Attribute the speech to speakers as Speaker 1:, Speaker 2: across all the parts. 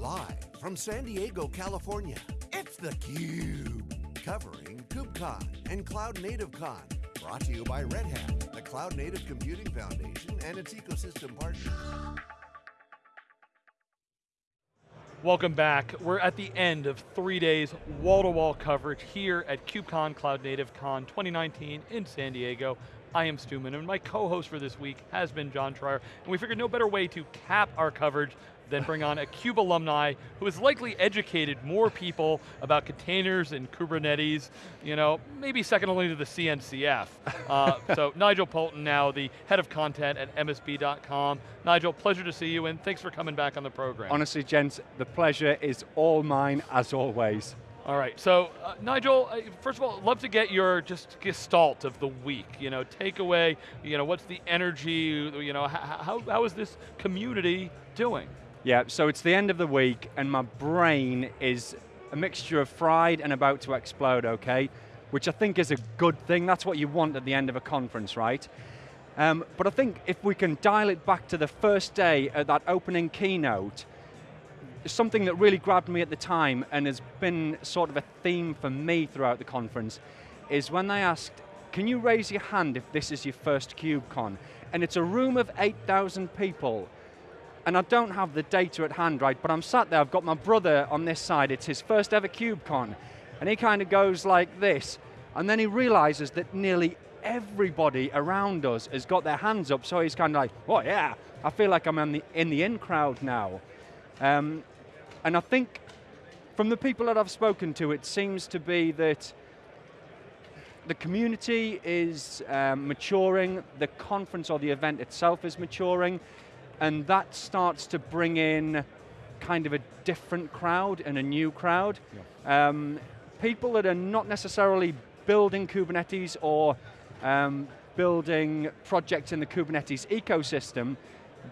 Speaker 1: Live from San Diego, California, it's theCUBE. Covering KubeCon and Cloud Native Con. Brought to you by Red Hat, the Cloud Native Computing Foundation and its ecosystem partners.
Speaker 2: Welcome back. We're at the end of three days wall-to-wall -wall coverage here at KubeCon Cloud Native Con 2019 in San Diego. I am Stu Miniman, and my co-host for this week has been John Troyer, and we figured no better way to cap our coverage than bring on a CUBE alumni who has likely educated more people about containers and Kubernetes, you know, maybe second only to the CNCF. Uh, so Nigel Poulton now, the head of content at MSB.com. Nigel, pleasure to see you and thanks for coming back on the program.
Speaker 3: Honestly, gents, the pleasure is all mine as always.
Speaker 2: All right, so uh, Nigel, uh, first of all, love to get your just gestalt of the week. You know, takeaway, you know, what's the energy, you know, how, how is this community doing?
Speaker 3: Yeah, so it's the end of the week and my brain is a mixture of fried and about to explode, okay? Which I think is a good thing, that's what you want at the end of a conference, right? Um, but I think if we can dial it back to the first day at that opening keynote, something that really grabbed me at the time and has been sort of a theme for me throughout the conference is when they asked, can you raise your hand if this is your first KubeCon? And it's a room of 8,000 people, and I don't have the data at hand, right, but I'm sat there, I've got my brother on this side, it's his first ever KubeCon, and he kind of goes like this, and then he realizes that nearly everybody around us has got their hands up, so he's kind of like, oh yeah, I feel like I'm in the in, the in crowd now. Um, and I think from the people that I've spoken to, it seems to be that the community is um, maturing, the conference or the event itself is maturing, and that starts to bring in kind of a different crowd and a new crowd. Yeah. Um, people that are not necessarily building Kubernetes or um, building projects in the Kubernetes ecosystem,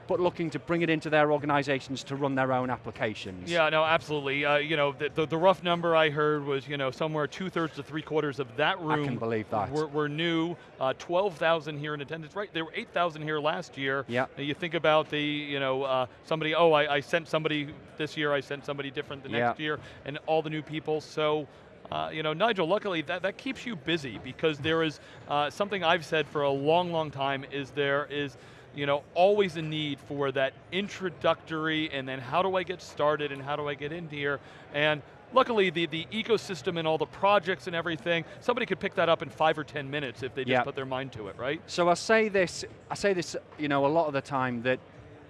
Speaker 3: but looking to bring it into their organizations to run their own applications.
Speaker 2: Yeah, no, absolutely. Uh, you know, the, the, the, rough number I heard was, you know, somewhere two thirds to three quarters of that room.
Speaker 3: I can believe that.
Speaker 2: Were, were new, uh, 12,000 here in attendance, right? There were 8,000 here last year.
Speaker 3: Yeah.
Speaker 2: You think about the, you know, uh, somebody, oh, I, I, sent somebody this year, I sent somebody different the next year, and all the new people, so, uh, you know, Nigel, luckily that, that keeps you busy because there is uh, something I've said for a long, long time is there is, you know, always a need for that introductory and then how do I get started and how do I get in here? And luckily the, the ecosystem and all the projects and everything, somebody could pick that up in five or 10 minutes if they just put their mind to it, right?
Speaker 3: So I say this, I say this, you know, a lot of the time that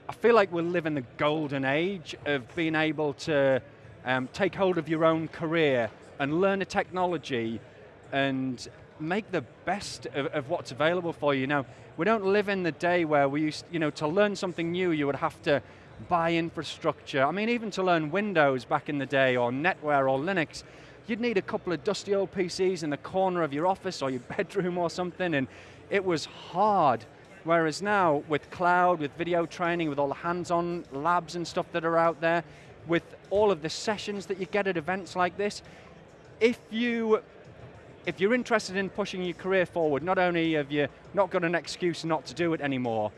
Speaker 3: I feel like we're living the golden age of being able to um, take hold of your own career and learn a technology and make the best of, of, what's available for you. Now, we don't live in the day where we used, you know, to learn something new, you would have to buy infrastructure. I mean, even to learn Windows back in the day, or NetWare, or Linux, you'd need a couple of dusty old PCs in the corner of your office or your bedroom or something, and it was hard. Whereas now, with cloud, with video training, with all the hands-on labs and stuff that are out there, with all of the sessions that you get at events like this, if you if you're interested in pushing your career forward, not only have you not got an excuse not to do it anymore,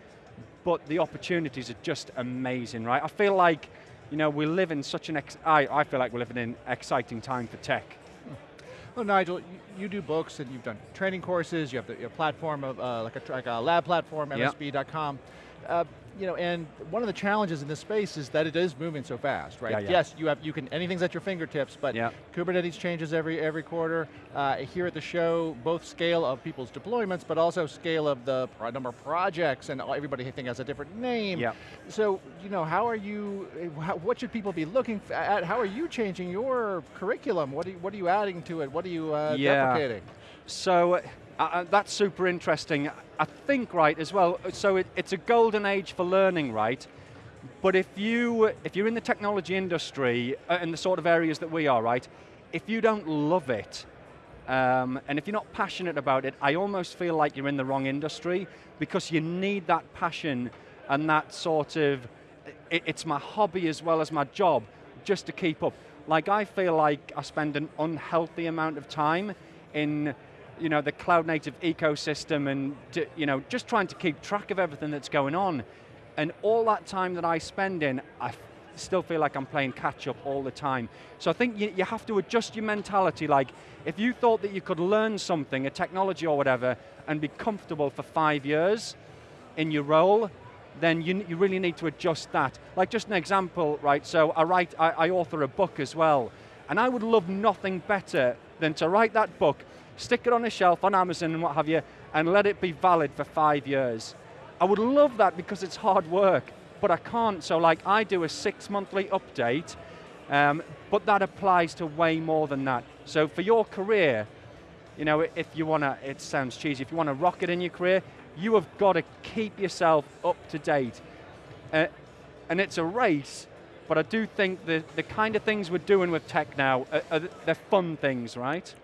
Speaker 3: but the opportunities are just amazing, right? I feel like, you know, we live in such an, ex I, I feel like we're living in an exciting time for tech.
Speaker 4: Well, Nigel, you, do books and you've done training courses, you have the, your platform of, uh, like, a, like a lab platform, MSB.com. Yep. Uh, you know, and one of the challenges in this space is that it is moving so fast, right?
Speaker 3: Yeah, yeah.
Speaker 4: Yes, you have you can anything's at your fingertips, but
Speaker 3: yeah.
Speaker 4: Kubernetes changes every every quarter. Uh, here at the show, both scale of people's deployments, but also scale of the number of projects, and everybody I think has a different name.
Speaker 3: Yeah.
Speaker 4: So, you know, how are you? How, what should people be looking at? How are you changing your curriculum? What are you, what are you adding to it? What are you uh,
Speaker 3: yeah.
Speaker 4: deprecating?
Speaker 3: So uh, uh, that's super interesting. I think, right, as well, so it, it's a golden age for learning, right? But if, you, if you're in the technology industry, uh, in the sort of areas that we are, right, if you don't love it, um, and if you're not passionate about it, I almost feel like you're in the wrong industry because you need that passion and that sort of, it, it's my hobby as well as my job, just to keep up. Like I feel like I spend an unhealthy amount of time in you know, the cloud native ecosystem and you know, just trying to keep track of everything that's going on. And all that time that I spend in, I, still feel like I'm playing catch up all the time. So I think you, you have to adjust your mentality. Like, if you thought that you could learn something, a technology or whatever, and be comfortable for five years in your role, then you, you really need to adjust that. Like just an example, right, so I write, I, I author a book as well, and I would love nothing better than to write that book, stick it on a shelf on Amazon and what have you, and let it be valid for five years. I would love that because it's hard work, but I can't, so like I do a six monthly update, um, but that applies to way more than that. So for your career, you know, if you want to, it sounds cheesy, if you want to rock it in your career, you have got to keep yourself up to date. Uh, and it's a race, but I do think the, the kind of things we're doing with tech now, are, are, they're fun things, right?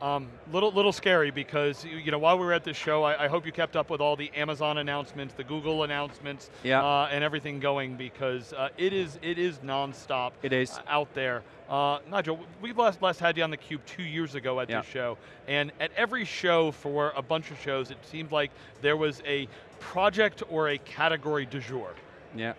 Speaker 2: Um, little little scary because you know while we were at this show, I, I, hope you kept up with all the Amazon announcements, the Google announcements,
Speaker 3: yeah.
Speaker 2: uh, and everything going because uh, it is it is nonstop.
Speaker 3: It is
Speaker 2: out there. Uh, Nigel, we last last had you on the Cube two years ago at
Speaker 3: yeah.
Speaker 2: this show, and at every show for a bunch of shows, it seemed like there was a project or a category du jour.
Speaker 3: Yeah.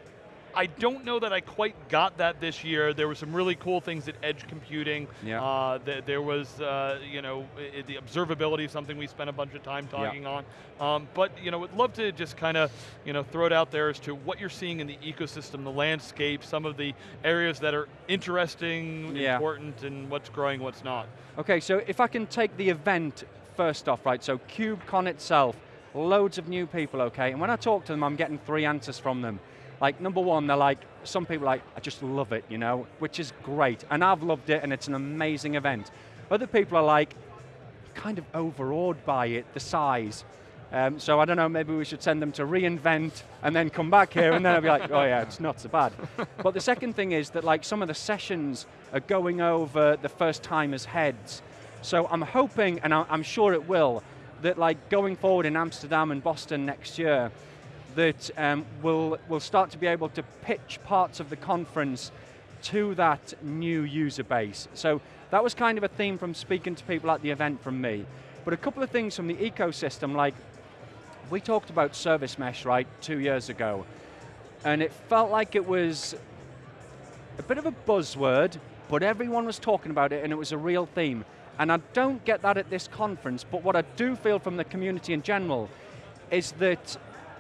Speaker 2: I don't know that I quite got that this year. There were some really cool things at edge computing.
Speaker 3: Yeah.
Speaker 2: Uh, th there was, uh, you know, the observability of something we spent a bunch of time talking
Speaker 3: yeah.
Speaker 2: on. Um, but, you know, would love to just kind of, you know, throw it out there as to what you're seeing in the ecosystem, the landscape, some of the areas that are interesting,
Speaker 3: yeah.
Speaker 2: important, and what's growing, what's not.
Speaker 3: Okay, so if I can take the event first off, right, so KubeCon itself, loads of new people, okay, and when I talk to them, I'm getting three answers from them. Like number one, they're like, some people like, I just love it, you know, which is great. And I've loved it and it's an amazing event. Other people are like, kind of overawed by it, the size. Um, so I don't know, maybe we should send them to reInvent and then come back here and then I'll be like, oh yeah, it's not so bad. but the second thing is that like some of the sessions are going over the first timers heads. So I'm hoping, and I'm sure it will, that like going forward in Amsterdam and Boston next year, that um, will will start to be able to pitch parts of the conference to that new user base. So that was kind of a theme from speaking to people at the event from me. But a couple of things from the ecosystem, like we talked about service mesh, right, two years ago. And it felt like it was a bit of a buzzword, but everyone was talking about it and it was a real theme. And I don't get that at this conference, but what I do feel from the community in general is that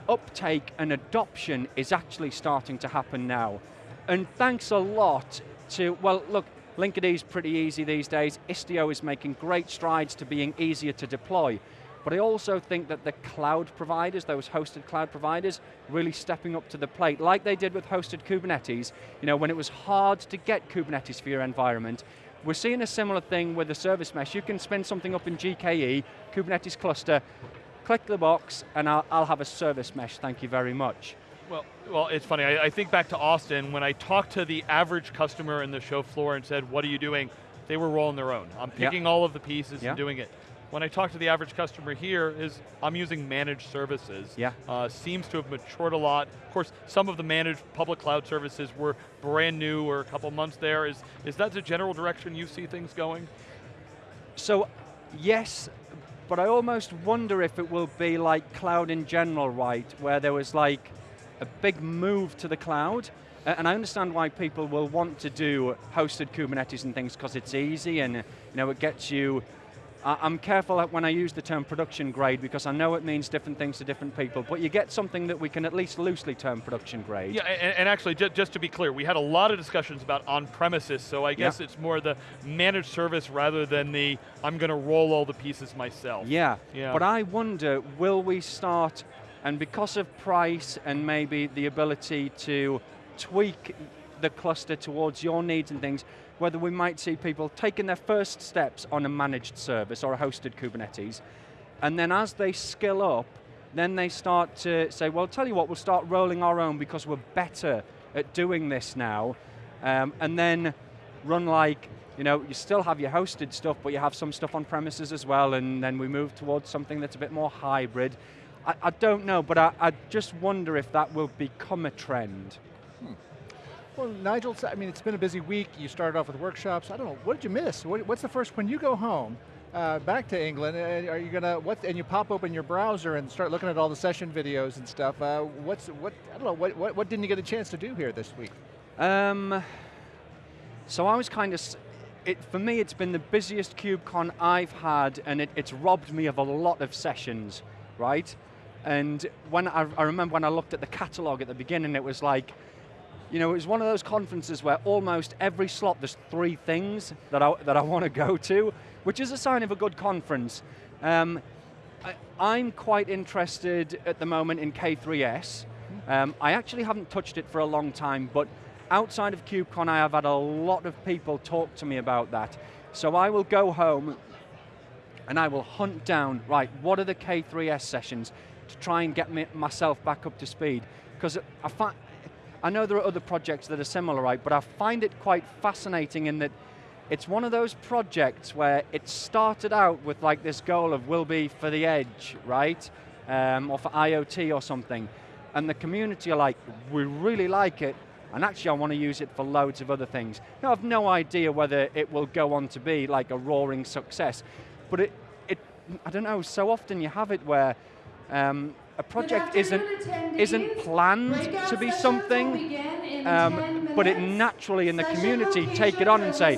Speaker 3: uptake and adoption is actually starting to happen now. And thanks a lot to, well, look, Linkerd is pretty easy these days. Istio is making great strides to being easier to deploy. But I also think that the cloud providers, those hosted cloud providers, really stepping up to the plate, like they did with hosted Kubernetes, you know, when it was hard to get Kubernetes for your environment, we're seeing a similar thing with the service mesh. You can spin something up in GKE, Kubernetes cluster, click the box and I'll, I'll have a service mesh, thank you very much.
Speaker 2: Well, well, it's funny. I, I, think back to Austin when I talked to the average customer in the show floor and said, "What are you doing?" They were rolling their own. I'm picking all of the pieces and doing it. When I talk to the average customer here, is I'm using managed services.
Speaker 3: Yeah.
Speaker 2: Uh, seems to have matured a lot. Of course, some of the managed public cloud services were brand new or a couple months there. Is is that the general direction you see things going?
Speaker 3: So, yes, but I almost wonder if it will be like cloud in general, right, where there was like a big move to the cloud, and I understand why people will want to do hosted Kubernetes and things because it's easy and you know it gets you I'm careful when I use the term production grade because I know it means different things to different people, but you get something that we can at least loosely term production grade.
Speaker 2: Yeah, and, and actually, just, just, to be clear, we had a lot of discussions about on-premises, so I guess yeah. it's more the managed service rather than the, I'm going to roll all the pieces myself.
Speaker 3: Yeah, yeah. but I wonder, will we start, and because of price and maybe the ability to tweak the cluster towards your needs and things, whether we might see people taking their first steps on a managed service or a hosted Kubernetes, and then as they skill up, then they start to say, well, tell you what, we'll start rolling our own because we're better at doing this now, um, and then run like, you know, you still have your hosted stuff, but you have some stuff on premises as well, and then we move towards something that's a bit more hybrid. I, I don't know, but I, I just wonder if that will become a trend.
Speaker 4: Well, Nigel, I mean, it's been a busy week. You started off with workshops. I don't know, what did you miss? What, what's the first, when you go home, uh, back to England, uh, are you going to, what, and you pop open your browser and start looking at all the session videos and stuff, uh, what's, what, I don't know, what, what, what didn't you get a chance to do here this week?
Speaker 3: Um, so I was kind of, it, for me it's been the busiest KubeCon I've had and it, it's robbed me of a lot of sessions, right? And when I, I remember when I looked at the catalog at the beginning, it was like, you know, it was one of those conferences where almost every slot there's three things that I, that I want to go to, which is a sign of a good conference. Um, I, am quite interested at the moment in K3S. Um, I actually haven't touched it for a long time, but outside of KubeCon I have had a lot of people talk to me about that. So I will go home and I will hunt down, right, what are the K3S sessions to try and get me, myself back up to speed. Because I, I know there are other projects that are similar, right, but I find it quite fascinating in that it's one of those projects where it started out with like this goal of will be for the edge, right? Um, or for IoT or something. And the community are like, we really like it, and actually I want to use it for loads of other things. Now I have no idea whether it will go on to be like a roaring success, but it, it I don't know, so often you have it where um, a project isn't, isn't planned to be something, um, but it naturally in the community take it on and say,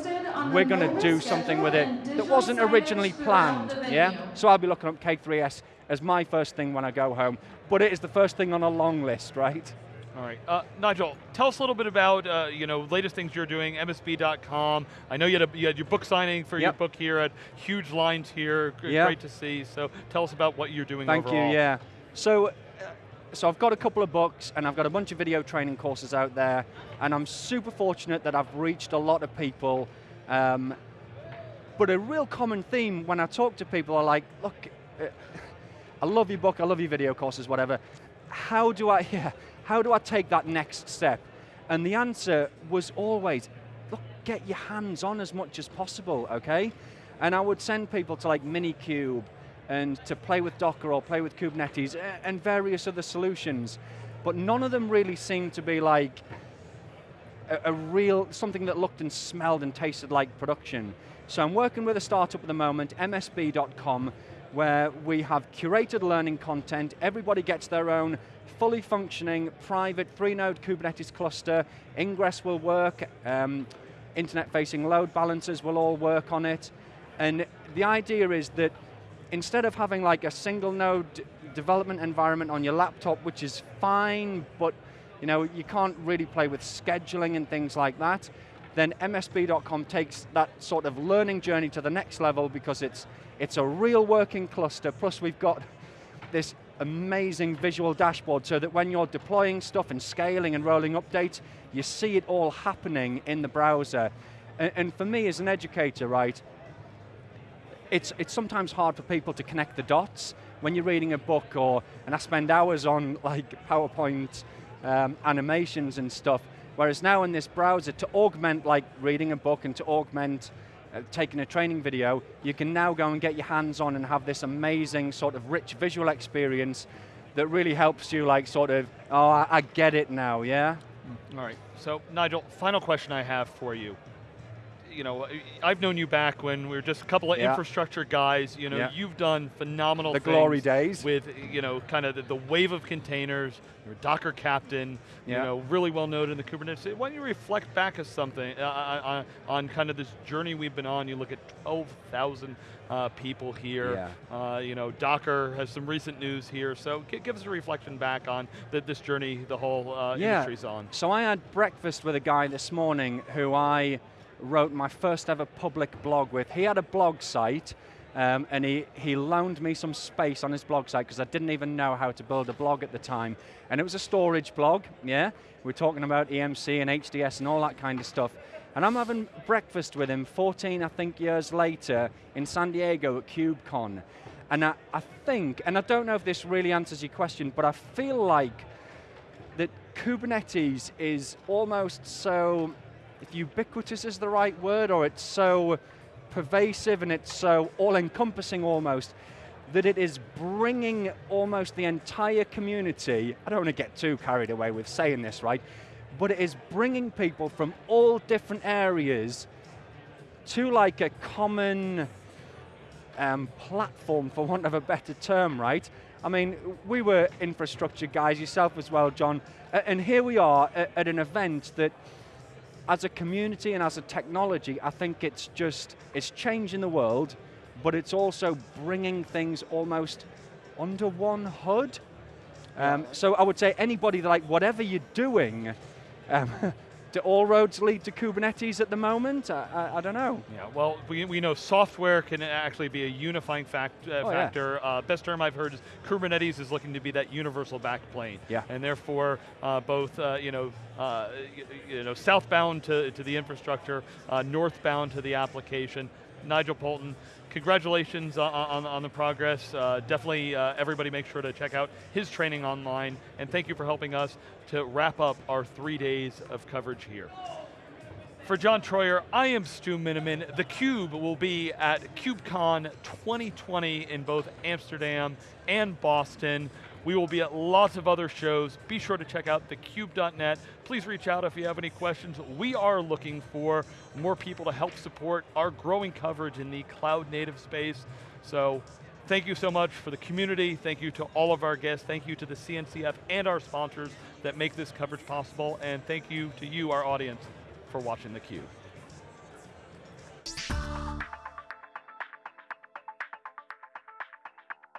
Speaker 3: we're going to do something with it that wasn't originally planned, yeah? So I'll be looking up K3S as my first thing when I go home, but it is the first thing on a long list, right?
Speaker 2: All right, uh, Nigel, tell us a little bit about uh, you know latest things you're doing. MSB.com. I know you had, a, you had your book signing for yep. your book here. At huge lines here. Yep. Great to see. So tell us about what you're doing.
Speaker 3: Thank
Speaker 2: overall.
Speaker 3: you. Yeah. So. Uh, so I've got a couple of books and I've got a bunch of video training courses out there and I'm super fortunate that I've reached a lot of people um, but a real common theme when I talk to people are like, look, uh, I love your book, I love your video courses, whatever. How do I, yeah, how do I take that next step? And the answer was always, look, get your hands on as much as possible, okay? And I would send people to like Minikube and to play with Docker or play with Kubernetes and various other solutions. But none of them really seemed to be like, a, a real, something that looked and smelled and tasted like production. So I'm working with a startup at the moment, msb.com, where we have curated learning content, everybody gets their own fully functioning, private, three-node Kubernetes cluster, Ingress will work, um, internet-facing load balancers will all work on it, and the idea is that instead of having like a single node development environment on your laptop, which is fine, but you know, you can't really play with scheduling and things like that, then MSB.com takes that sort of learning journey to the next level because it's, it's a real working cluster, plus we've got this amazing visual dashboard so that when you're deploying stuff and scaling and rolling updates, you see it all happening in the browser. And, and for me as an educator, right, it's, it's sometimes hard for people to connect the dots when you're reading a book or, and I spend hours on like PowerPoint um, animations and stuff. Whereas now in this browser, to augment like reading a book and to augment uh, taking a training video, you can now go and get your hands on and have this amazing sort of rich visual experience that really helps you like sort of, oh, I, I get it now, yeah?
Speaker 2: All right, so Nigel, final question I have for you you know, I've known you back when we were just a couple of yeah. infrastructure guys. You know, yeah. you've done phenomenal
Speaker 3: the glory days
Speaker 2: with you know kind of the, the wave of containers. You're Docker captain. Yeah. You know, really well known in the Kubernetes. Why don't you reflect back as something uh, uh, uh, on kind of this journey we've been on? You look at 12,000 uh, people here. Uh, you know, Docker has some recent news here. So give us a reflection back on the, this journey the whole uh, industry's on.
Speaker 3: So I had breakfast with a guy this morning who I wrote my first ever public blog with. He had a blog site, um, and he, he loaned me some space on his blog site because I didn't even know how to build a blog at the time. And it was a storage blog, yeah? We're talking about EMC and HDS and all that kind of stuff. And I'm having breakfast with him 14, I think, years later in San Diego at KubeCon. And I, I think, and I don't know if this really answers your question, but I feel like that Kubernetes is almost so if ubiquitous is the right word, or it's so pervasive and it's so all-encompassing almost, that it is bringing almost the entire community, I don't want to get too carried away with saying this, right? But it is bringing people from all different areas to like a common um, platform, for want of a better term, right? I mean, we were infrastructure guys, yourself as well, John, and here we are at, at an event that as a community and as a technology, I think it's just, it's changing the world, but it's also bringing things almost under one hood. Um, so I would say anybody, like whatever you're doing, um, do all roads lead to Kubernetes at the moment? I, I, I, don't know.
Speaker 2: Yeah, well, we, we know software can actually be a unifying fact, uh, oh, factor. Yeah. Uh, best term I've heard is Kubernetes is looking to be that universal backplane.
Speaker 3: Yeah.
Speaker 2: And therefore, uh, both, uh, you know, uh, you know, southbound to, to the infrastructure, uh, northbound to the application. Nigel Poulton, congratulations on, on, on the progress. Uh, definitely uh, everybody make sure to check out his training online, and thank you for helping us to wrap up our three days of coverage here. For John Troyer, I am Stu Miniman. theCUBE will be at KubeCon 2020 in both Amsterdam and Boston. We will be at lots of other shows. Be sure to check out thecube.net. Please reach out if you have any questions. We are looking for more people to help support our growing coverage in the cloud native space. So thank you so much for the community. Thank you to all of our guests. Thank you to the CNCF and our sponsors that make this coverage possible. And thank you to you, our audience, for watching theCUBE.